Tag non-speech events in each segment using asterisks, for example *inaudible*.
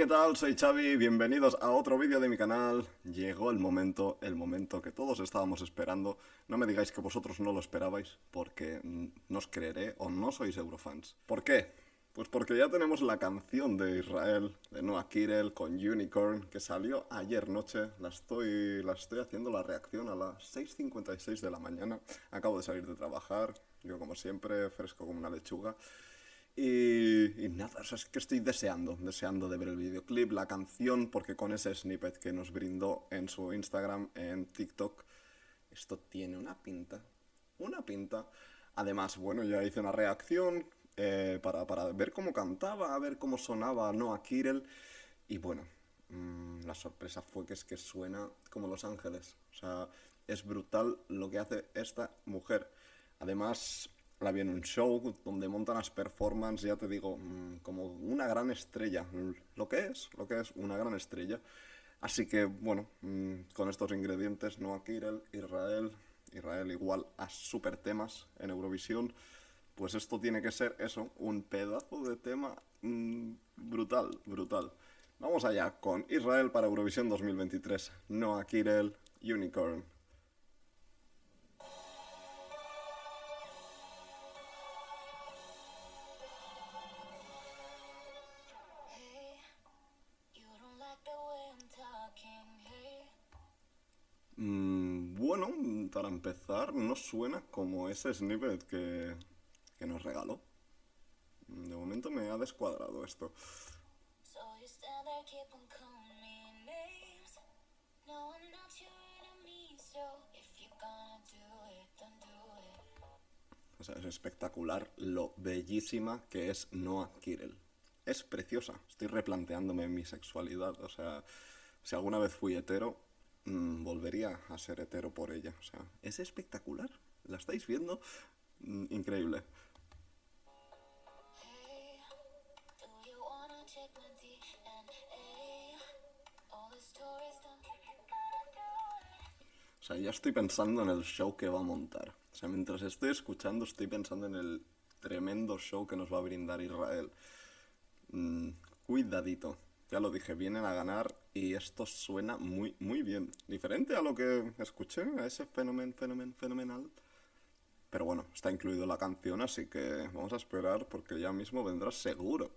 ¿qué tal? Soy Xavi, bienvenidos a otro vídeo de mi canal. Llegó el momento, el momento que todos estábamos esperando. No me digáis que vosotros no lo esperabais, porque no os creeré o no sois eurofans. ¿Por qué? Pues porque ya tenemos la canción de Israel, de Noah Kirel, con Unicorn, que salió ayer noche. La estoy, la estoy haciendo la reacción a las 6.56 de la mañana. Acabo de salir de trabajar, yo como siempre, fresco como una lechuga. Y, nada, es que estoy deseando, deseando de ver el videoclip, la canción, porque con ese snippet que nos brindó en su Instagram, en TikTok, esto tiene una pinta, una pinta. Además, bueno, ya hice una reacción eh, para, ver cómo cantaba, a ver cómo sonaba Noah Kirel, y bueno, mm, la sorpresa fue que es que suena como Los Ángeles. O sea, es brutal lo que hace esta mujer. Además, la vi en un show donde montan las performances, ya te digo, mm, como una gran estrella. Lo que es, lo que es una gran estrella. Así que, bueno, mm, con estos ingredientes, Noah Kirel, Israel, Israel igual a super temas en Eurovisión, pues esto tiene que ser eso, un pedazo de tema mm, brutal, brutal. Vamos allá con Israel para Eurovisión 2023. Noah Kirel, Unicorn. Bueno, para empezar, no suena como ese snippet que, que nos regaló. De momento me ha descuadrado esto. O sea, es espectacular lo bellísima que es Noah Kirel. Es preciosa. Estoy replanteándome mi sexualidad. O sea, si alguna vez fui hetero, Mm, volvería a ser hetero por ella. O sea, es espectacular. ¿La estáis viendo? Mm, increíble. O sea, ya estoy pensando en el show que va a montar. O sea, mientras estoy escuchando, estoy pensando en el tremendo show que nos va a brindar Israel. Mm, cuidadito. Ya lo dije, vienen a ganar y esto suena muy, muy bien. Diferente a lo que escuché, a ese fenómeno, fenómeno, fenomenal. Pero bueno, está incluido la canción, así que vamos a esperar porque ya mismo vendrá seguro.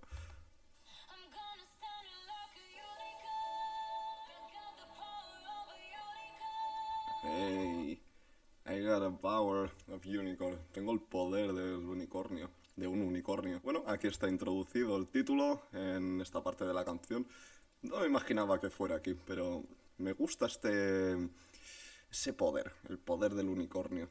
Hey, I got the power of unicorn. Tengo el poder del unicornio de un unicornio. Bueno, aquí está introducido el título en esta parte de la canción. No me imaginaba que fuera aquí, pero me gusta este... ese poder, el poder del unicornio.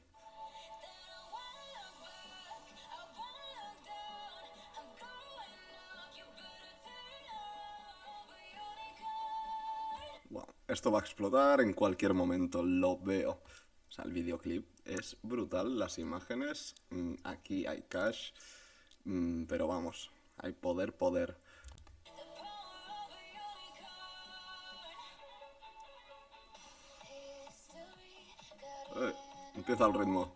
Esto va a explotar en cualquier momento, lo veo. O sea, el videoclip es brutal, las imágenes, mm, aquí hay cash, mm, pero vamos, hay poder, poder. Eh, empieza el ritmo.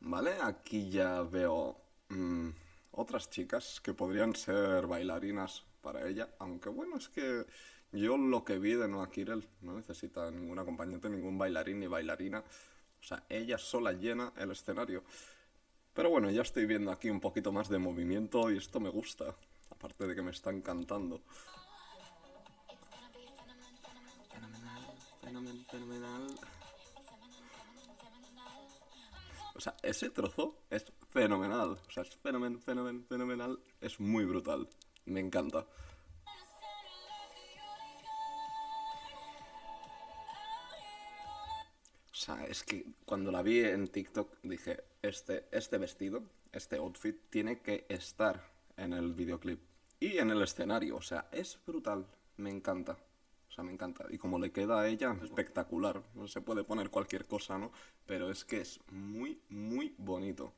Vale, aquí ya veo mm, otras chicas que podrían ser bailarinas para ella, aunque bueno, es que yo lo que vi de Noah Kirel no necesita ningún acompañante, ningún bailarín ni bailarina, o sea, ella sola llena el escenario. Pero bueno, ya estoy viendo aquí un poquito más de movimiento y esto me gusta, aparte de que me está encantando. Fenomenal, fenomenal. O sea, ese trozo es fenomenal. O sea, es fenomenal, fenomenal, fenomenal. Es muy brutal. Me encanta. O sea, es que cuando la vi en TikTok dije, este, este vestido, este outfit, tiene que estar en el videoclip. Y en el escenario, o sea, es brutal. Me encanta. O sea, me encanta. Y como le queda a ella, espectacular. No se puede poner cualquier cosa, ¿no? Pero es que es muy, muy bonito.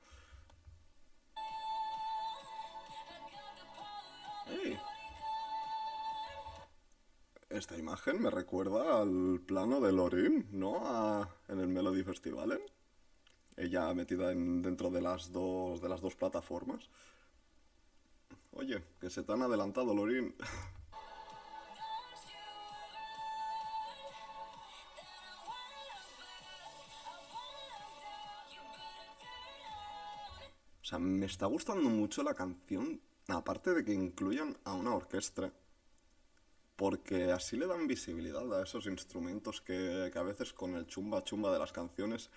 Esta imagen me recuerda al plano de Lorin, ¿no? en el Melody Festival. ella metida en, dentro de las dos de las dos plataformas. Oye, que se te han adelantado, Lorin. *laughs* O sea, me está gustando mucho la canción, aparte de que incluyan a una orquesta, porque así le dan visibilidad a esos instrumentos que, a veces con el chumba chumba de las canciones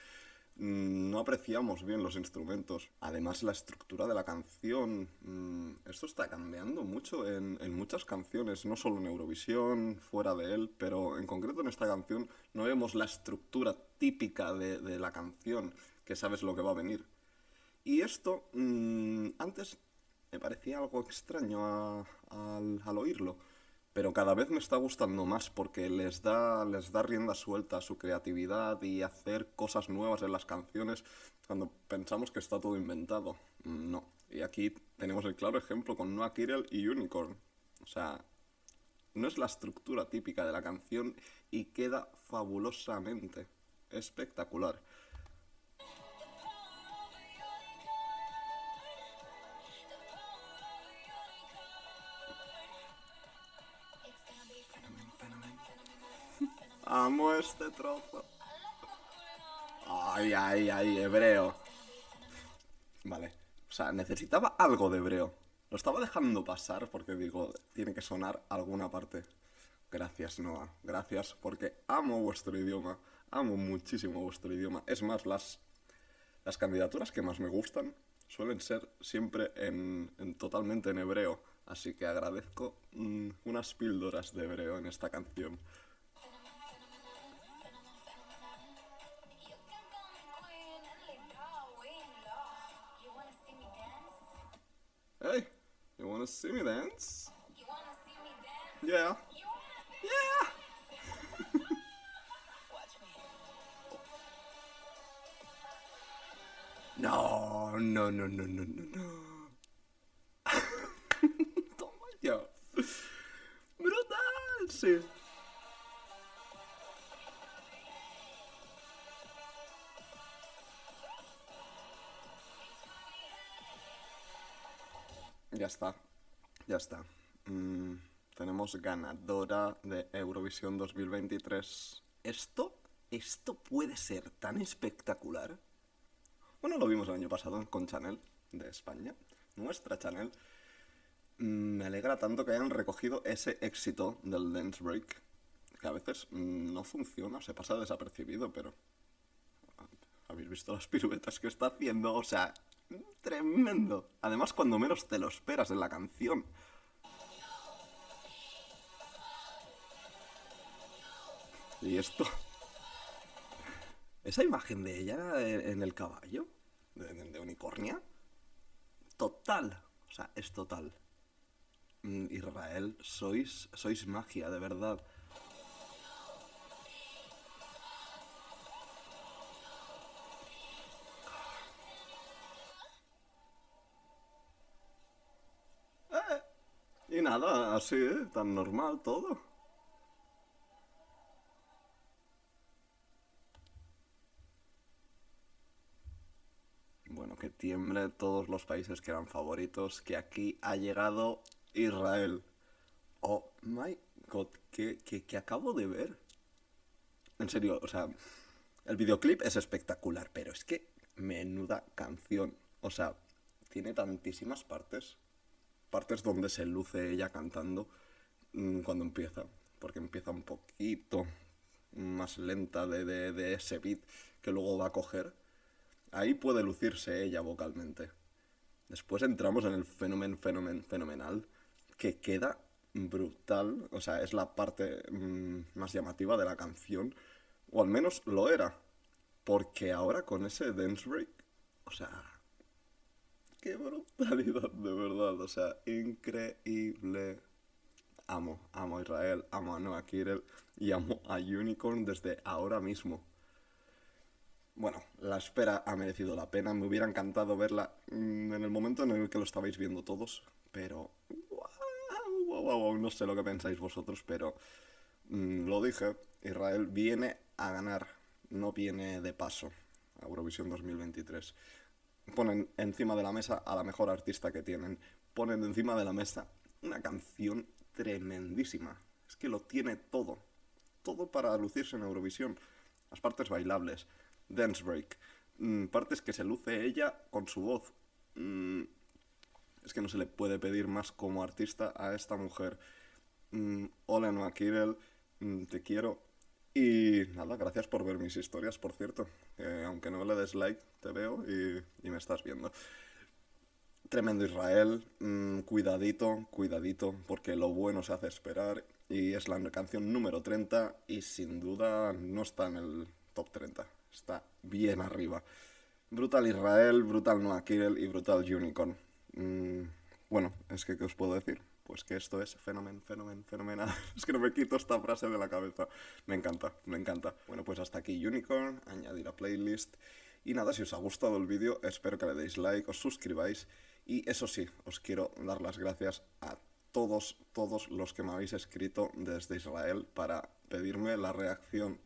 mm, no apreciamos bien los instrumentos. Además, la estructura de la canción, mm, esto está cambiando mucho en, muchas canciones, no solo en Eurovisión, fuera de él, pero en concreto en esta canción no vemos la estructura típica de, de la canción, que sabes lo que va a venir. Y esto mm, antes me parecía algo extraño a- al, oírlo, pero cada vez me está gustando más porque les da, les da rienda suelta a su creatividad y hacer cosas nuevas en las canciones cuando pensamos que está todo inventado. No. Y aquí tenemos el claro ejemplo con Noah Kirel y Unicorn. O sea, no es la estructura típica de la canción y queda fabulosamente espectacular. Amo este trozo. Ay, ay, ay, hebreo. Vale. O sea, necesitaba algo de hebreo. Lo estaba dejando pasar porque digo, tiene que sonar alguna parte. Gracias, Noah. Gracias porque amo vuestro idioma. Amo muchísimo vuestro idioma. Es más, las, las candidaturas que más me gustan suelen ser siempre en, en- totalmente en hebreo. Así que agradezco mm, unas píldoras de hebreo en esta canción. Wanna see me dance? Yeah. Yeah. *laughs* No, no, no, no, no, no, no. *laughs* Brutal, sí. Ya está, ya está. Mm, tenemos ganadora de Eurovisión 2023. ¿Esto? ¿Esto puede ser tan espectacular? Bueno, lo vimos el año pasado con Chanel de España, nuestra Chanel. Mm, Me alegra tanto que hayan recogido ese éxito del dance break, que a veces mm, no funciona, se pasa desapercibido, pero ¿Habéis visto las piruetas que está haciendo? O sea, tremendo. Además, cuando menos te lo esperas en la canción. Y esto... Esa imagen de ella en el caballo, de unicornia, total. O sea, es total. Mm, Israel, sois, sois magia, de verdad. Nada, así. Tan normal todo. Bueno, que tiemble todos los países que eran favoritos, que aquí ha llegado Israel. Oh my god, ¿qué, qué- qué acabo de ver? En serio, o sea, el videoclip es espectacular, pero es que menuda canción. O sea, tiene tantísimas partes. Partes donde se luce ella cantando mm, cuando empieza. Porque empieza un poquito más lenta de, de- ese beat que luego va a coger. Ahí puede lucirse ella vocalmente. Después entramos en el fenómeno, fenomen, fenomenal, que queda brutal. O sea, es la parte mm, más llamativa de la canción. O al menos lo era. Porque ahora con ese dance break, o sea, qué brutalidad, de verdad. O sea, increíble. Amo, amo a Israel, amo a Noah Kirel y amo a Unicorn desde ahora mismo. Bueno, la espera ha merecido la pena. Me hubiera encantado verla mm, en el momento en el que lo estabais viendo todos. Pero... Wow, wow, wow, no sé lo que pensáis vosotros, pero... mm, lo dije, Israel viene a ganar, no viene de paso. Eurovisión 2023. Ponen encima de la mesa a la mejor artista que tienen. Ponen encima de la mesa una canción tremendísima. Es que lo tiene todo. Todo para lucirse en Eurovisión. Las partes bailables. Dance break. Mm, partes que se luce ella con su voz. Mm, es que no se le puede pedir más como artista a esta mujer. Mm, hola Noah Kirel, mm, te quiero. Y nada, gracias por ver mis historias, por cierto. Eh, aunque no le des like, te veo y, me estás viendo. Tremendo Israel, mm, cuidadito, cuidadito, porque lo bueno se hace esperar y es la canción número 30 y sin duda no está en el top 30, está bien arriba. Brutal Israel, Brutal Noah Kirel y Brutal Unicorn. Mm, bueno, es que, ¿qué os puedo decir? Pues que esto es fenomen, fenomen, fenomenal. *laughs* es que no me quito esta frase de la cabeza. Me encanta, me encanta. Bueno, pues hasta aquí Unicorn, añadir a playlist. Y nada, si os ha gustado el vídeo, espero que le deis like, os suscribáis. Y eso sí, os quiero dar las gracias a todos, todos los que me habéis escrito desde Israel para pedirme la reacción.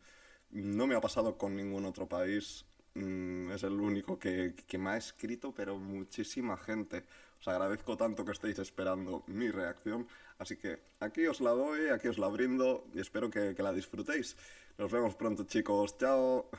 No me ha pasado con ningún otro país, mm, es el único que, que, me ha escrito, pero muchísima gente. Os agradezco tanto que estéis esperando mi reacción, así que aquí os la doy, aquí os la brindo y espero que, que la disfrutéis. Nos vemos pronto chicos, chao.